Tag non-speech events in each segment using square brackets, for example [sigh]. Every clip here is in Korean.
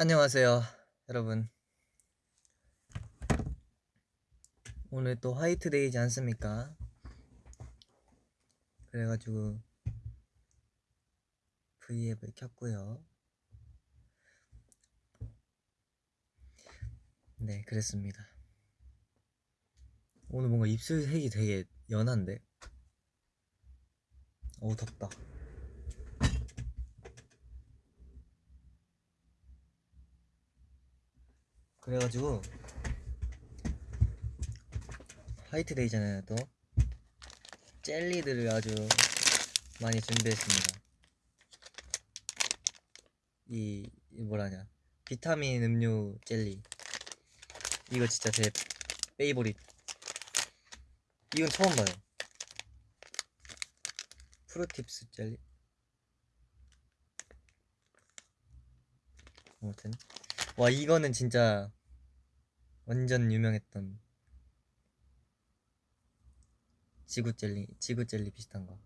안녕하세요, 여러분. 오늘 또 화이트데이지 않습니까? 그래가지고 V앱을 켰고요. 네, 그랬습니다. 오늘 뭔가 입술 색이 되게 연한데? 어우, 덥다. 그래가지고 화이트데이잖아요 또 젤리들을 아주 많이 준비했습니다. 이, 이 뭐라냐. 비타민 음료 젤리. 이거 진짜 제 favorite. 이건 처음 봐요. 프루팁스 젤리? 아무튼. 와 이거는 진짜 완전 유명했던 지구 젤리 지구 젤리 비슷한 거.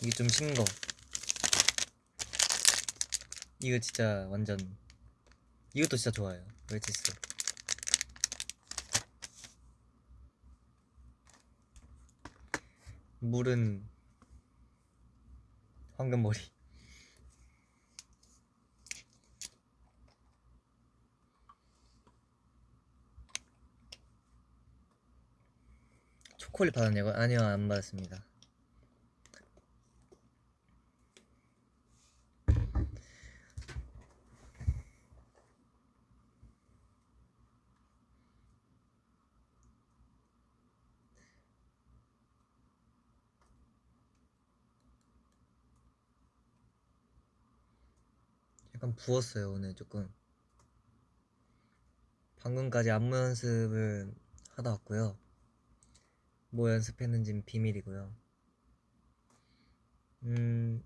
이게 좀 신 거. 이거 진짜 완전 이것도 진짜 좋아요. 웰치스 물은 황금머리 초콜릿 받았냐고요? 아니요 안 받았습니다. 약간 부었어요 오늘 조금. 방금까지 안무 연습을 하다 왔고요 뭐 연습했는지는 비밀이고요. 음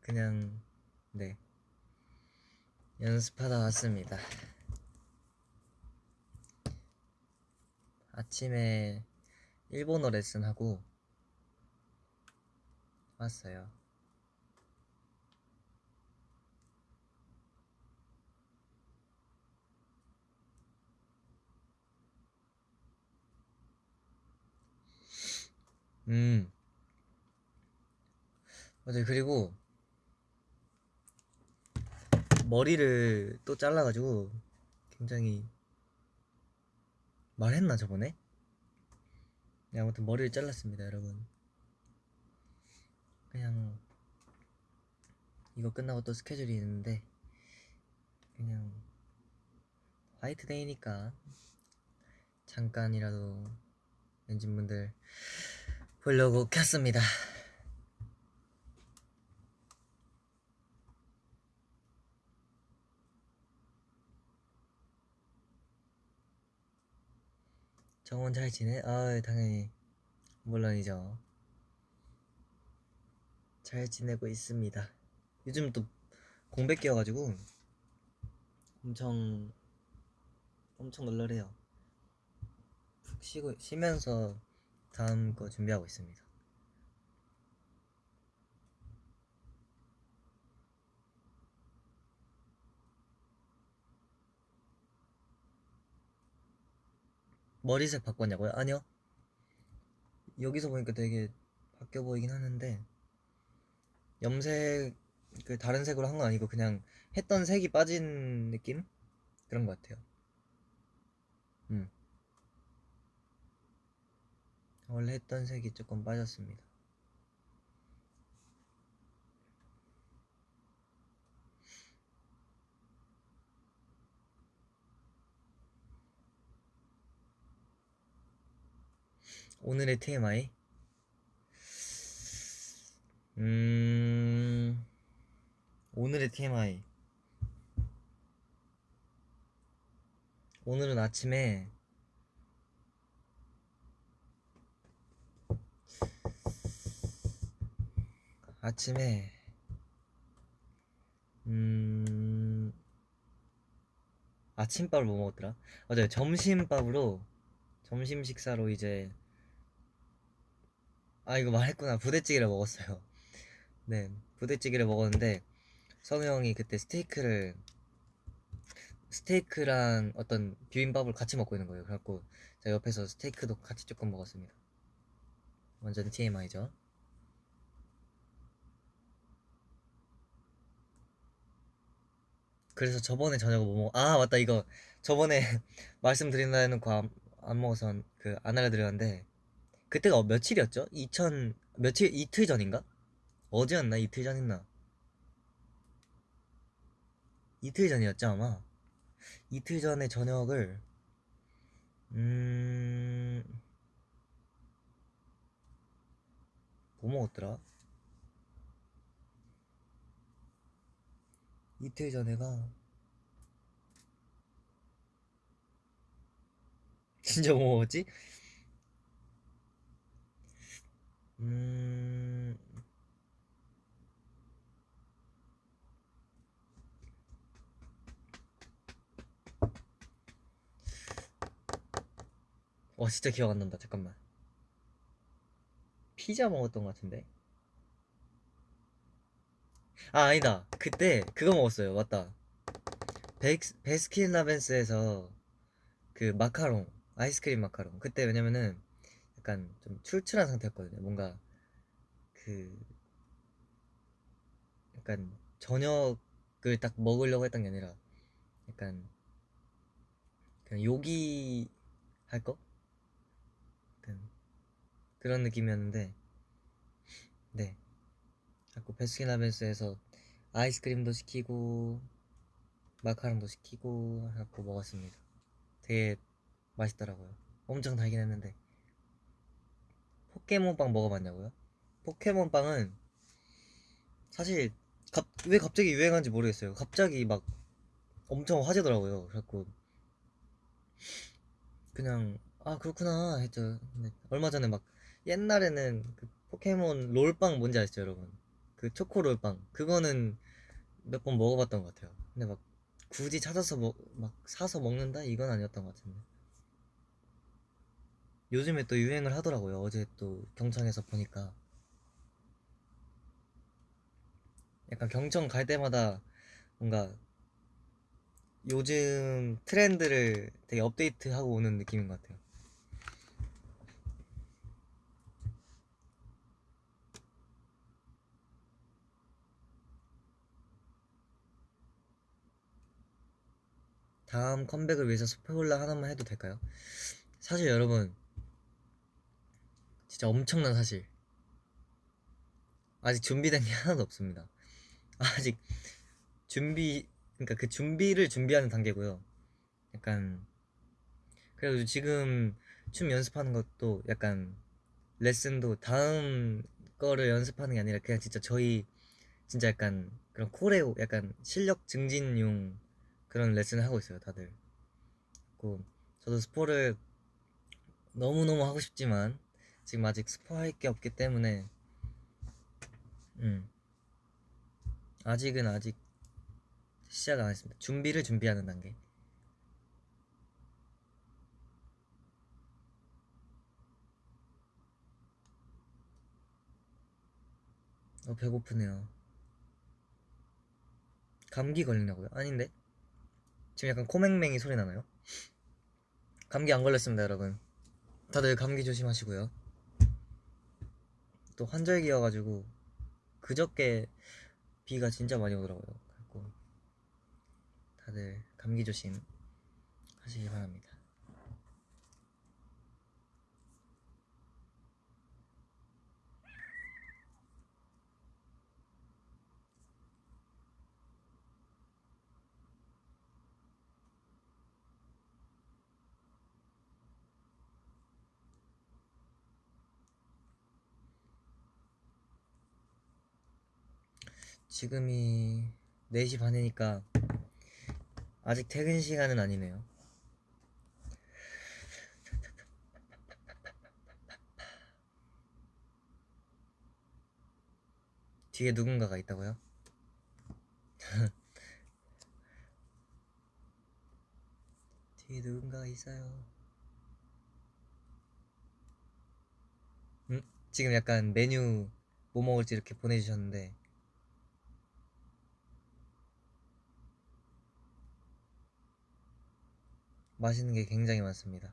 그냥 네. 연습하다 왔습니다. 아침에 일본어 레슨하고 왔어요 음. 맞아요. 그리고 머리를 또 잘라가지고 굉장히 말했나 저번에? 네, 아무튼 머리를 잘랐습니다, 여러분. 그냥 이거 끝나고 또 스케줄이 있는데 그냥 화이트데이니까 잠깐이라도 엔진분들 보려고 켰습니다. 정원 잘 지내? 아 당연히 물론이죠. 잘 지내고 있습니다. 요즘 또 공백 끼어가지고 엄청 엄청 널널해요. 푹 쉬고 쉬면서 다음 거 준비하고 있습니다. 머리색 바꿨냐고요? 아니요. 여기서 보니까 되게 바뀌어 보이긴 하는데 염색 그 다른 색으로 한 건 아니고 그냥 했던 색이 빠진 느낌 그런 것 같아요. 음. 원래 했던 색이 조금 빠졌습니다. 오늘의 TMI 음 오늘의 TMI 오늘은 아침에 아침에 음 아침밥을 뭐 먹었더라? 맞아요 점심밥으로 점심 식사로 이제 아 이거 말했구나 부대찌개를 먹었어요 [laughs] 네 부대찌개를 먹었는데 선우 형이 그때 스테이크를 스테이크랑 어떤 비빔밥을 같이 먹고 있는 거예요. 그래갖고 제가 옆에서 스테이크도 같이 조금 먹었습니다. 완전 TMI죠. 그래서 저번에 저녁을 뭐 먹, 아, 맞다, 이거. 저번에 [laughs] 말씀드린다 해놓고 안, 안 먹어서 그안 알려드렸는데, 그때가 며칠이었죠? 2000, 며칠, 이틀 전인가? 어제였나? 이틀 전이었나? 이틀 전이었죠, 아마. 이틀 전에 저녁을, 음, 뭐 먹었더라? 이틀 전에가 [laughs] 진짜 뭐 먹었지? 음... 와 진짜 기억 안 난다. 잠깐만. 피자 먹었던 것 같은데 아 아니다. 그때 그거 먹었어요. 맞다. 베, 베스킨라빈스에서 그 마카롱 아이스크림 마카롱. 그때 왜냐면은 약간 좀 출출한 상태였거든요. 뭔가 그 약간 저녁을 딱 먹으려고 했던 게 아니라 약간 그냥 요기 할 거? 그런 느낌이었는데 네. 자꾸 베스킨라빈스에서 아이스크림도 시키고 마카롱도 시키고 해갖고 먹었습니다. 되게 맛있더라고요. 엄청 달긴 했는데 포켓몬빵 먹어봤냐고요? 포켓몬빵은 사실 갑, 왜 갑자기 유행한지 모르겠어요. 갑자기 막 엄청 화제더라고요. 그래갖고 그냥 아 그렇구나 했죠. 얼마 전에 막 옛날에는 그 포켓몬 롤빵 뭔지 아시죠 여러분? 그 초코롤빵. 그거는 몇 번 먹어봤던 것 같아요. 근데 막 굳이 찾아서 먹, 막 사서 먹는다? 이건 아니었던 것 같은데. 요즘에 또 유행을 하더라고요. 어제 또 경청에서 보니까. 약간 경청 갈 때마다 뭔가 요즘 트렌드를 되게 업데이트하고 오는 느낌인 것 같아요 다음 컴백을 위해서 스포일러 하나만 해도 될까요? 사실 여러분 진짜 엄청난 사실. 아직 준비된 게 [laughs] 하나도 없습니다. 아직 준비 그러니까 그 준비를 준비하는 단계고요. 약간 그래서 지금 춤 연습하는 것도 약간 레슨도 다음 거를 연습하는 게 아니라 그냥 진짜 저희 진짜 약간 그런 코레오 약간 실력 증진용 그런 레슨을 하고 있어요 다들. 그 저도 스포를 너무너무 하고 싶지만 지금 아직 스포할 게 없기 때문에 음 아직은 아직 시작 안 했습니다. 준비를 준비하는 단계. 어 배고프네요. 감기 걸리냐고요? 아닌데 지금 약간 코맹맹이 소리 나나요? 감기 안 걸렸습니다, 여러분. 다들 감기 조심하시고요. 또 환절기여가지고 그저께 비가 진짜 많이 오더라고요. 그래고 다들 감기 조심 하시기 바랍니다. 지금이 4시 반이니까 아직 퇴근 시간은 아니네요. 뒤에 누군가가 있다고요? [laughs] 뒤에 누군가가 있어요. 음? 지금 약간 메뉴 뭐 먹을지 이렇게 보내주셨는데 맛있는 게 굉장히 많습니다.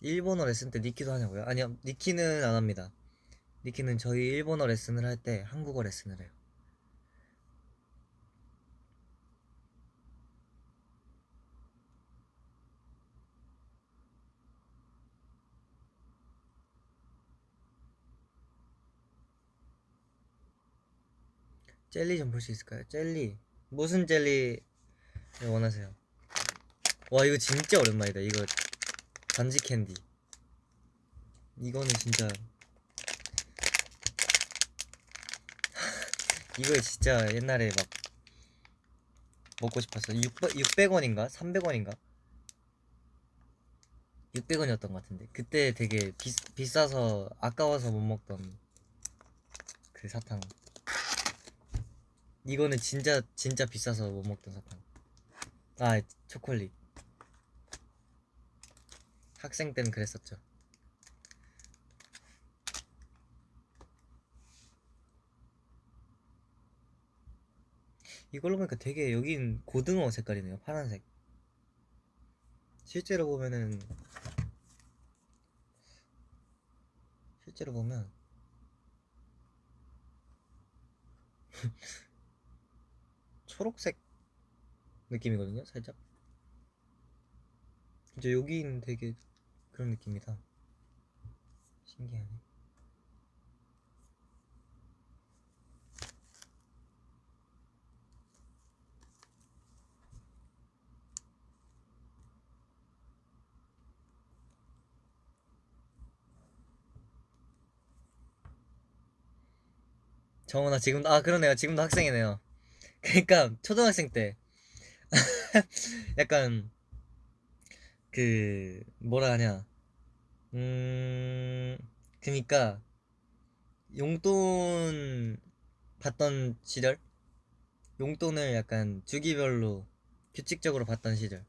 일본어 레슨 때 니키도 하냐고요? 아니요, 니키는 안 합니다. 니키는 저희 일본어 레슨을 할 때 한국어 레슨을 해요. 젤리 좀 볼 수 있을까요? 젤리 무슨 젤리 원하세요? 와 이거 진짜 오랜만이다 이거 반지 캔디 이거는 진짜 [laughs] 이거 진짜 옛날에 막 먹고 싶었어 600, 600원인가? 300원인가? 600원이었던 것 같은데 그때 되게 비, 비싸서 아까워서 못 먹던 그 사탕 이거는 진짜 진짜 비싸서 못 먹던 사탕. 아 초콜릿. 학생 때는 그랬었죠. 이걸로 보니까 되게 여긴 고등어 색깔이네요. 파란색. 실제로 보면은 실제로 보면 [laughs] 초록색 느낌이거든요 살짝. 이제 여기는 되게 그런 느낌이다. 신기하네. 정원아 지금도 아 그러네요. 지금도 학생이네요 그러니까 초등학생 때 [laughs] 약간 그 뭐라 하냐. 음 그니까 용돈 받던 시절? 용돈을 약간 주기별로 규칙적으로 받던 시절.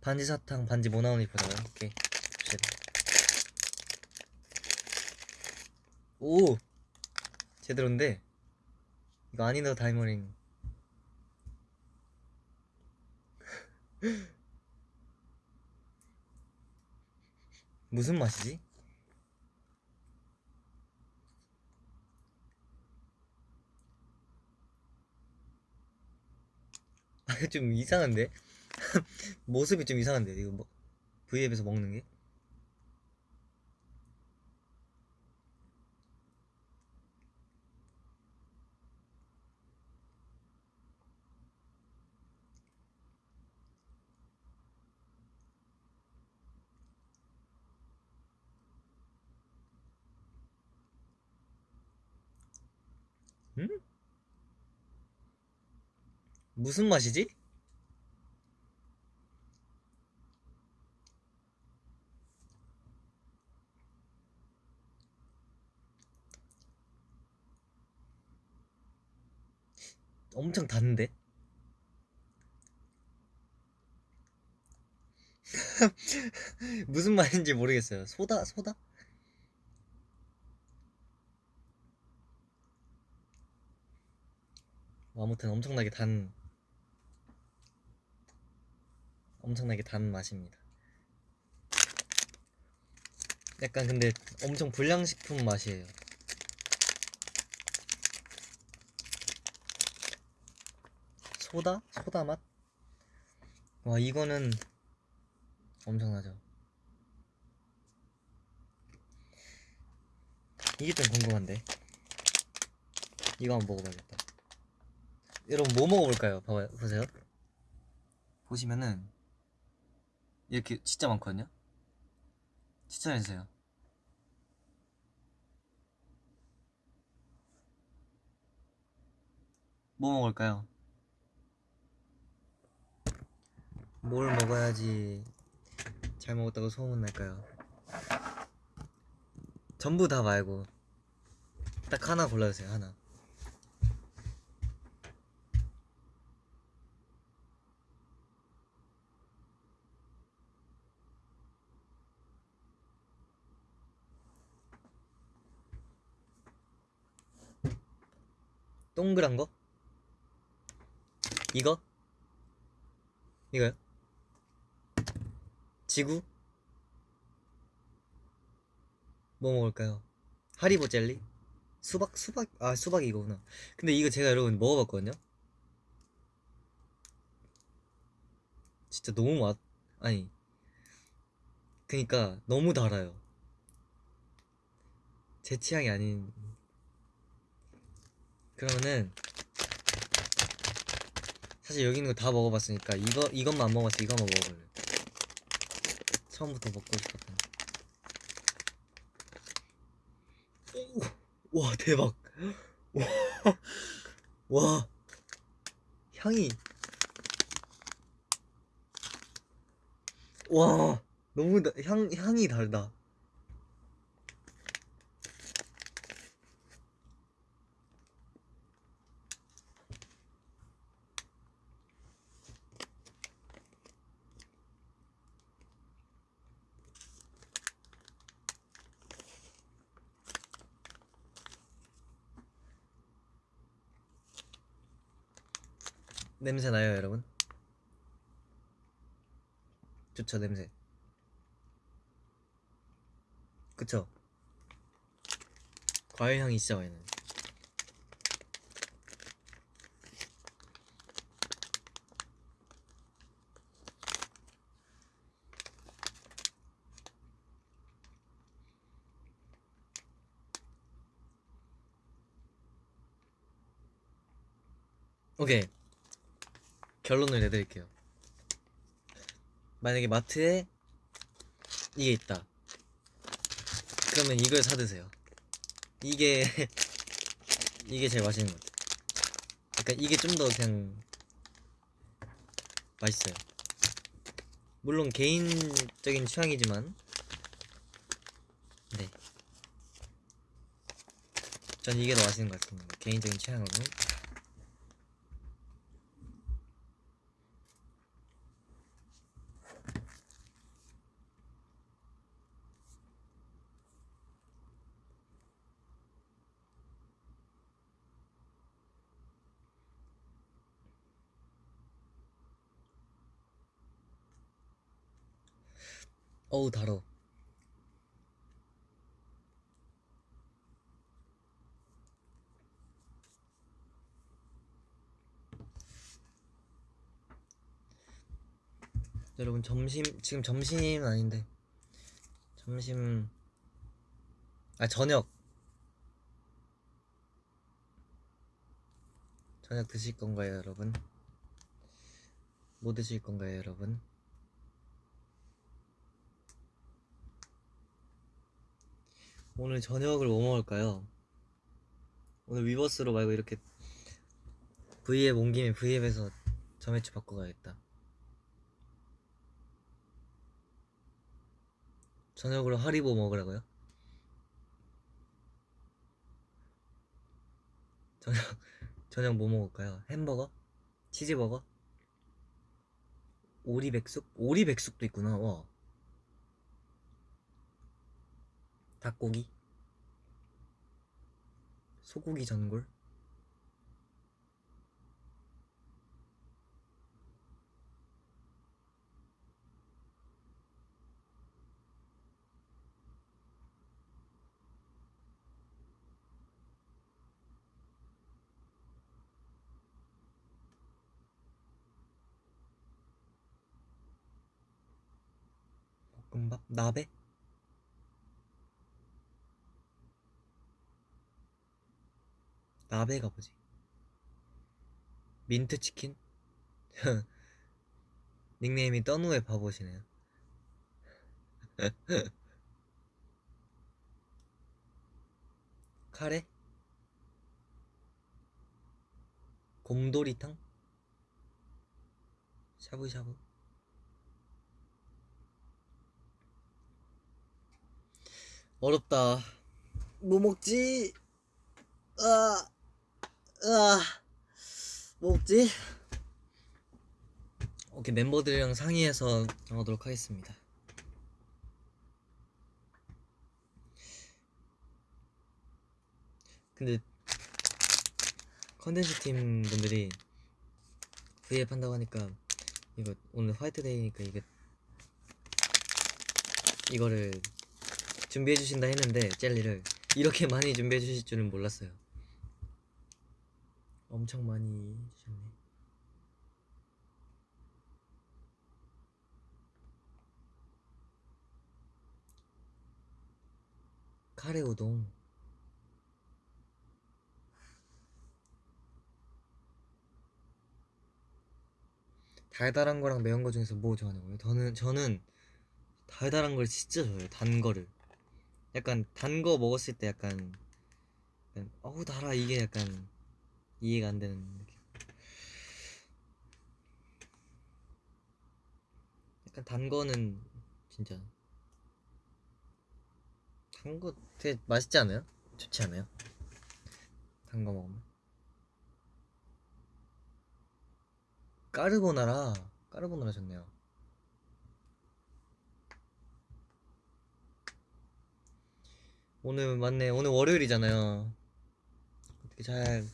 반지 사탕 반지 뭐 나오는지 보자고요 오케이 오! 제대로인데 이거 아니더 다이머링 [laughs] 무슨 맛이지? 아, 이거 좀 이상한데? [laughs] 모습이 좀 이상한데, 이거 뭐, V앱에서 먹는 게? 음? 무슨 맛이지? 엄청 단데? [laughs] 무슨 말인지 모르겠어요. 소다? 소다? 아무튼 엄청나게 단 엄청나게 단 맛입니다. 약간 근데 엄청 불량식품 맛이에요. 소다? 소다 맛? 와 이거는 엄청나죠. 이게 좀 궁금한데. 이거 한번 먹어봐야겠다. 여러분 뭐 먹어볼까요? 봐봐요, 보세요. 보시면은 이렇게 진짜 많거든요. 추천해주세요. 뭐 먹을까요? 뭘 먹어야지 잘 먹었다고 소문 날까요? 전부 다 말고 딱 하나 골라주세요 하나 동그란 거? 이거? 이거요? 지구? 뭐 먹을까요? 하리보 젤리? 수박? 수박? 아 수박이 이거구나 근데 이거 제가 여러분 먹어봤거든요? 진짜 너무 맛 아니 그니까 너무 달아요 제 취향이 아닌 그러면은 사실 여기 있는 거 다 먹어봤으니까 이거 이것만 안 먹어봤어 이거 한번 먹어볼래. 처음부터 먹고 싶었던 오, 와 대박. 와, 와 향이. 와 너무 다, 향 향이 달다 냄새 나요 여러분? 좋죠 냄새 그쵸? 과일 향이 나요 오케이 결론을 내드릴게요. 만약에 마트에 이게 있다. 그러면 이걸 사드세요. 이게 [laughs] 이게 제일 맛있는 것 같아요. 약간 이게 좀 더 그냥 맛있어요. 물론 개인적인 취향이지만 네. 전 이게 더 맛있는 것 같습니다. 개인적인 취향으로 어우 달어. 여러분 점심 지금 점심은 아닌데. 점심 아 저녁. 저녁 드실 건가요 여러분? 뭐 드실 건가요 여러분 오늘 저녁을 뭐 먹을까요? 오늘 위버스로 말고 이렇게 V앱 온 김에 V앱에서 점액추 바꿔가야겠다. 저녁으로 하리보 먹으라고요? 저녁 [laughs] 저녁 뭐 먹을까요? 햄버거? 치즈버거? 오리백숙? 오리백숙도 있구나. 와. 닭고기? 소고기 전골? 볶음밥? 나베? 나베가 뭐지? 민트치킨? [laughs] 닉네임이 떠누의 바보시네요 [laughs] 카레? 곰돌이탕? 샤브샤브? 어렵다 뭐 먹지? 아, 아, 뭐 먹지? 오케이 멤버들이랑 상의해서 정하도록 하겠습니다. 근데 컨텐츠 팀 분들이 V앱 한다고 하니까 이거 오늘 화이트데이니까 이게 이거를 준비해 주신다 했는데 젤리를 이렇게 많이 준비해 주실 줄은 몰랐어요. 엄청 많이 주셨네. 카레 우동. 달달한 거랑 매운 거 중에서 뭐 좋아하냐고요? 저는 저는 달달한 걸 진짜 좋아해요. 단 거를. 약간 단 거 먹었을 때 약간, 약간 어우 달아 이게 약간 이해가 안 되는 느낌. 약간 단 거는 진짜 단 거 되게 맛있지 않아요? 좋지 않아요? 단 거 먹으면 까르보나라 까르보나라 좋네요 오늘 맞네 오늘 월요일이잖아요 어떻게 잘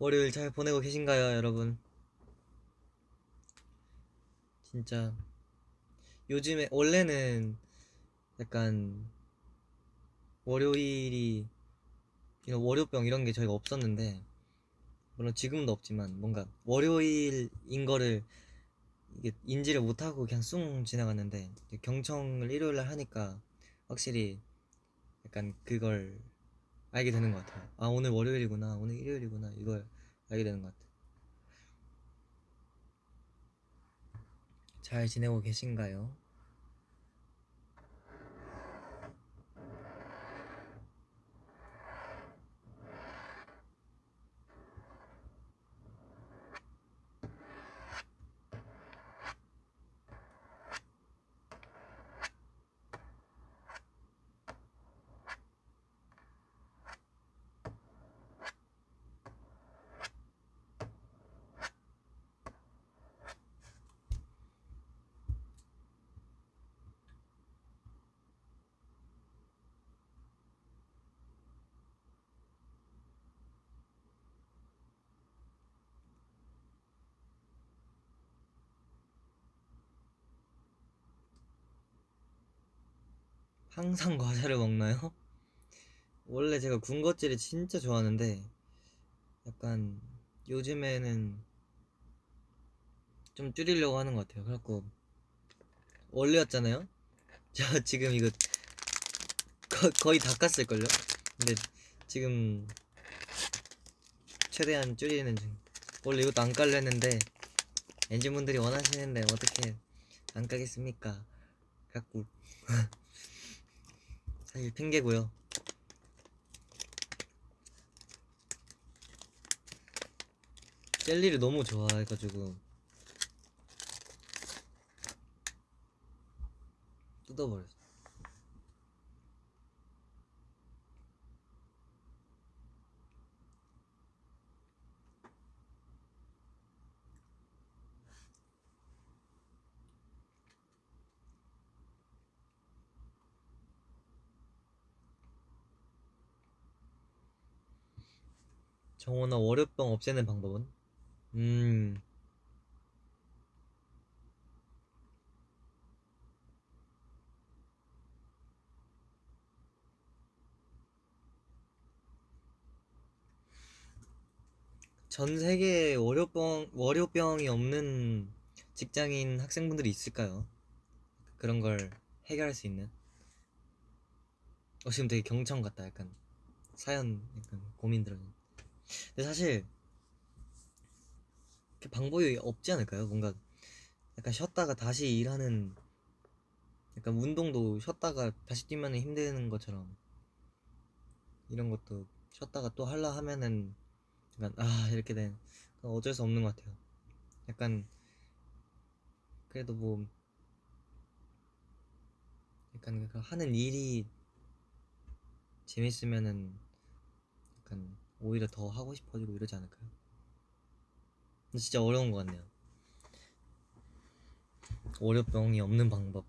월요일 잘 보내고 계신가요 여러분? 진짜. 요즘에 원래는 약간 월요일이 이런 월요병 이런 게 저희가 없었는데 물론 지금도 없지만 뭔가 월요일인 거를 이게 인지를 못하고 그냥 쑥 지나갔는데 경청을 일요일 날 하니까 확실히 약간 그걸 알게 되는 것 같아요. 아 오늘 월요일이구나, 오늘 일요일이구나 이걸 알게 되는 것 같아요. 잘 지내고 계신가요? 항상 [laughs] 과자를 먹나요? 원래 제가 군것질을 진짜 좋아하는데 약간 요즘에는 좀 줄이려고 하는 것 같아요. 그래갖고 원래였잖아요. [laughs] 저 지금 이거 거, 거의 다 깠을걸요? 근데 지금 최대한 줄이는 중. 원래 이것도 안 깔려 했는데 엔진분들이 원하시는데 어떻게 안 까겠습니까? 갖고 [laughs] 사실 핑계고요. 젤리를 너무 좋아해가지고 뜯어버렸어. 정원아 월요병 없애는 방법은? 음 전 세계에 월요병, 월요병이 없는 직장인 학생분들이 있을까요? 그런 걸 해결할 수 있는? 어, 지금 되게 경청 같다, 약간. 사연, 약간 고민 들어. 근데 사실, 그 방법이 없지 않을까요? 뭔가, 약간 쉬었다가 다시 일하는, 약간 운동도 쉬었다가 다시 뛰면 힘드는 것처럼, 이런 것도 쉬었다가 또 하려 하면은, 약간 아 이렇게 된 어쩔 수 없는 것 같아요. 약간 그래도 뭐 약간 그 하는 일이 재밌으면은 약간 오히려 더 하고 싶어지고 이러지 않을까요? 근데 진짜 어려운 것 같네요. 월요병이 없는 방법.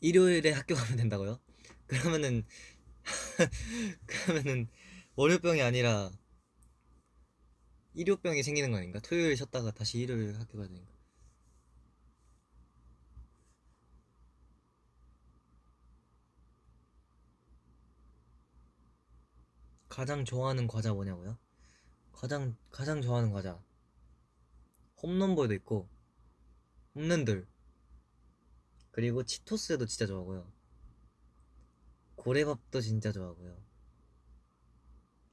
일요일에 학교 가면 된다고요? [laughs] 그러면은 [laughs] 그러면은 월요병이 아니라 일요병이 생기는 거 아닌가? 토요일 쉬었다가 다시 일요일 학교 가야 되니까. 가장 좋아하는 과자 뭐냐고요? 가장 가장 좋아하는 과자. 홈런볼도 있고 홈런들. 그리고 치토스도 진짜 좋아하고요. 고래밥도 진짜 좋아하고요.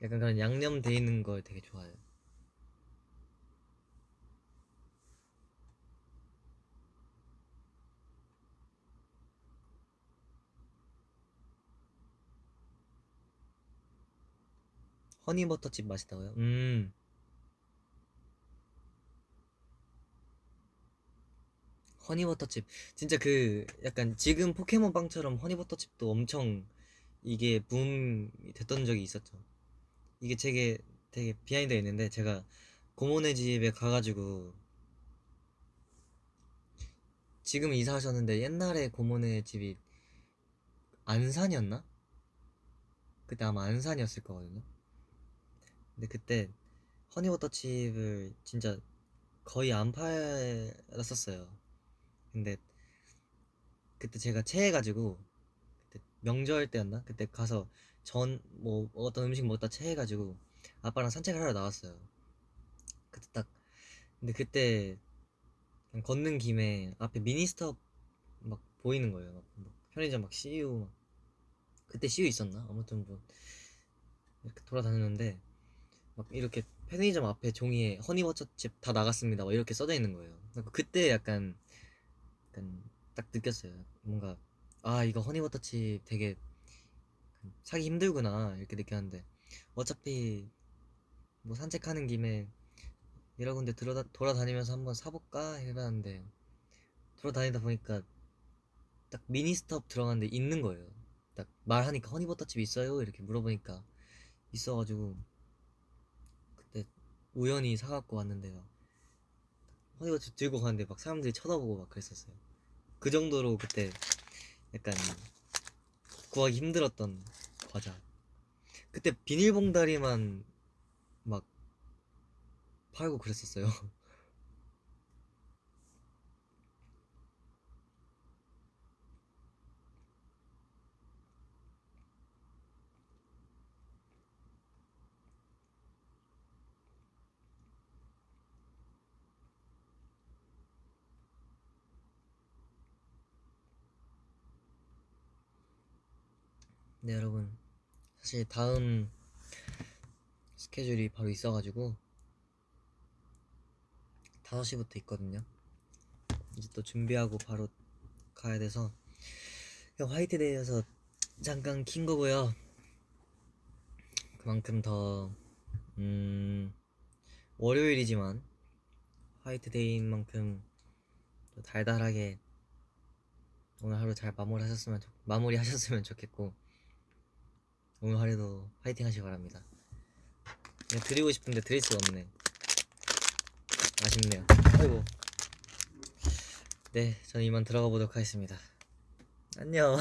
약간 그런 양념 돼 있는 걸 되게 좋아해요 허니버터칩 맛있다고요? 음 허니버터칩 진짜 그 약간 지금 포켓몬빵처럼 허니버터칩도 엄청 이게 붐이 됐던 적이 있었죠 이게 되게 되게 비하인드가 있는데 제가 고모네 집에 가가지고 지금 이사하셨는데 옛날에 고모네 집이 안산이었나? 그때 아마 안산이었을 거거든요 근데 그때 허니버터칩을 진짜 거의 안 팔았었어요 근데 그때 제가 체해가지고 그때 명절 때였나? 그때 가서 전 뭐 어떤 음식 먹다 체해가지고 아빠랑 산책을 하러 나왔어요. 그때 딱 근데 그때 걷는 김에 앞에 미니스톱 막 보이는 거예요. 막, 막 편의점 막 CU 막 그때 CU 있었나? 아무튼 뭐 이렇게 돌아다녔는데 막 이렇게 편의점 앞에 종이에 허니버터칩 다 나갔습니다. 막 이렇게 써져 있는 거예요. 그때 약간 약간 딱 느꼈어요. 뭔가 아 이거 허니버터칩 되게 사기 힘들구나 이렇게 느꼈는데 어차피 뭐 산책하는 김에 여러 군데 들어다, 돌아다니면서 한번 사볼까 해봤는데 돌아다니다 보니까 딱 미니스톱 들어갔는데 있는 거예요. 딱 말하니까 허니버터칩 있어요? 이렇게 물어보니까 있어가지고 우연히 사갖고 왔는데요. 허니버터칩 들고 가는데 막 사람들이 쳐다보고 막 그랬었어요. 그 정도로 그때 약간 구하기 힘들었던 과자. 그때 비닐봉다리만 막 팔고 그랬었어요. [laughs] 네, 여러분. 사실 다음 스케줄이 바로 있어가지고 5시부터 있거든요. 이제 또 준비하고 바로 가야 돼서 그냥 화이트데이여서 잠깐 킨 거고요. 그만큼 더 음, 월요일이지만 화이트데이인 만큼 또 달달하게 오늘 하루 잘 마무리하셨으면 좋, 마무리하셨으면 좋겠고 오늘 하루도 화이팅 하시기 바랍니다. 그냥 드리고 싶은데 드릴 수가 없네. 아쉽네요. 아이고. 네, 저는 이만 들어가 보도록 하겠습니다. 안녕.